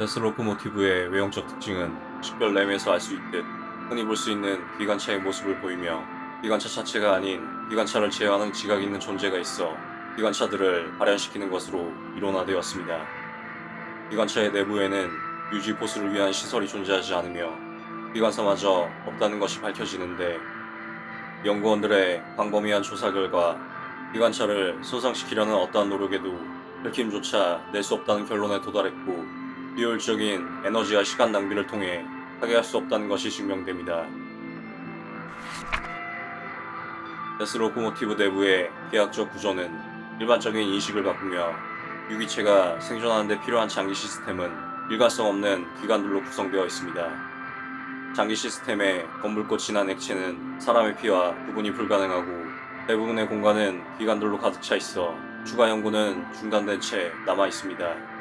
데스 로코모티브의 외형적 특징은 식별 램에서 알 수 있듯 흔히 볼 수 있는 기관차의 모습을 보이며 기관차 자체가 아닌 기관차를 제어하는 지각이 있는 존재가 있어 기관차들을 발현시키는 것으로 이론화되었습니다. 기관차의 내부에는 유지 보수를 위한 시설이 존재하지 않으며 기관사마저 없다는 것이 밝혀지는데 연구원들의 광범위한 조사 결과 기관차를 손상시키려는 어떠한 노력에도 긁힘조차 낼 수 없다는 결론에 도달했고 비효율적인 에너지와 시간 낭비를 통해 파괴할 수 없다는 것이 증명됩니다. Death Locomotive 내부의 계약적 구조는 일반적인 인식을 바꾸며 유기체가 생존하는 데 필요한 장기 시스템은 일관성 없는 기관들로 구성되어 있습니다. 장기 시스템의 검붉고 진한 액체는 사람의 피와 구분이 불가능하고 대부분의 공간은 기관들로 가득 차 있어 추가 연구는 중단된 채 남아 있습니다.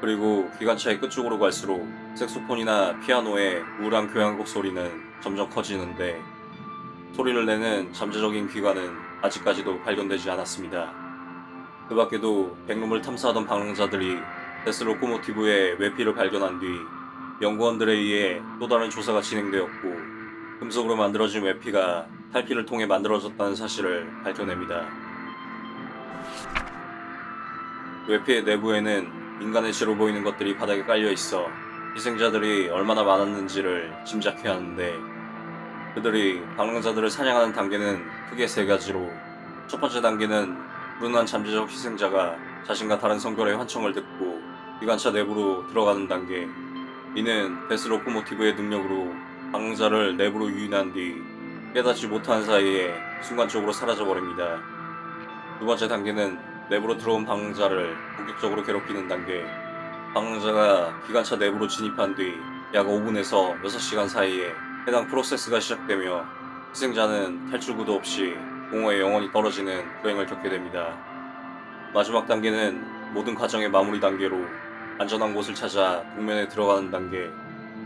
그리고 기관차의 끝쪽으로 갈수록 색소폰이나 피아노의 우울한 교향곡 소리는 점점 커지는데 소리를 내는 잠재적인 기관은 아직까지도 발견되지 않았습니다. 그 밖에도 백룸을 탐사하던 방랑자들이 데스 로코모티브의 외피를 발견한 뒤 연구원들에 의해 또 다른 조사가 진행되었고 금속으로 만들어진 외피가 탈피를 통해 만들어졌다는 사실을 밝혀냅니다. 외피의 내부에는 인간의 죄로 보이는 것들이 바닥에 깔려 있어 희생자들이 얼마나 많았는지를 짐작해야 하는데 그들이 방랑자들을 사냥하는 단계는 크게 세 가지로 첫 번째 단계는 무능한 잠재적 희생자가 자신과 다른 성별의 환청을 듣고 기관차 내부로 들어가는 단계 이는 데스 로코모티브의 능력으로 방랑자를 내부로 유인한 뒤 깨닫지 못한 사이에 순간적으로 사라져버립니다. 두 번째 단계는 내부로 들어온 방랑자를 본격적으로 괴롭히는 단계 방랑자가 기관차 내부로 진입한 뒤 약 5분에서 6시간 사이에 해당 프로세스가 시작되며 희생자는 탈출구도 없이 공허에 영원히 떨어지는 불행을 겪게 됩니다. 마지막 단계는 모든 과정의 마무리 단계로 안전한 곳을 찾아 동면에 들어가는 단계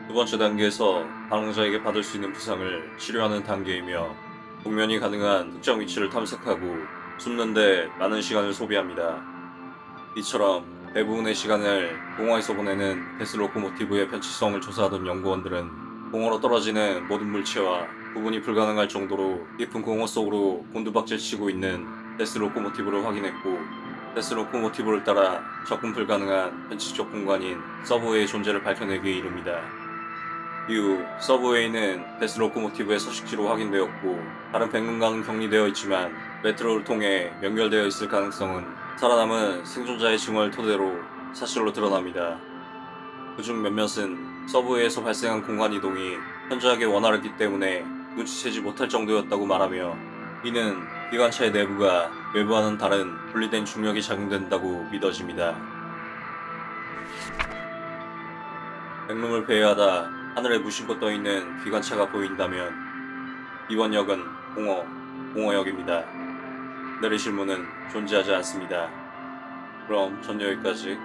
두 번째 단계에서 방랑자에게 받을 수 있는 부상을 치료하는 단계이며 동면이 가능한 특정 위치를 탐색하고 숨는데 많은 시간을 소비합니다. 이처럼 대부분의 시간을 공허에서 보내는 데스 로코모티브의 변치성을 조사하던 연구원들은 공허로 떨어지는 모든 물체와 구분이 불가능할 정도로 깊은 공허 속으로 곤두박질 치고 있는 Death Locomotive를 확인했고 Death Locomotive를 따라 접근 불가능한 변칙적 공간인 subway의 존재를 밝혀내기에 이릅니다. 이후 subway는 Death Locomotive의 서식지로 확인되었고 다른 백룸과는 격리되어 있지만 메트로를 통해 연결되어 있을 가능성은 살아남은 생존자의 증언을 토대로 사실로 드러납니다. 그중 몇몇은 subway에서 발생한 공간 이동이 현저하게 원활했기 때문에 눈치채지 못할 정도였다고 말하며 이는 기관차의 내부가 외부와는 다른 분리된 중력이 작용된다고 믿어집니다. 백룸을 배회하다 하늘에 무심코 떠있는 기관차가 보인다면 이번 역은 공허, 공허역입니다. 내리실 문은 존재하지 않습니다. 그럼 전 여기까지.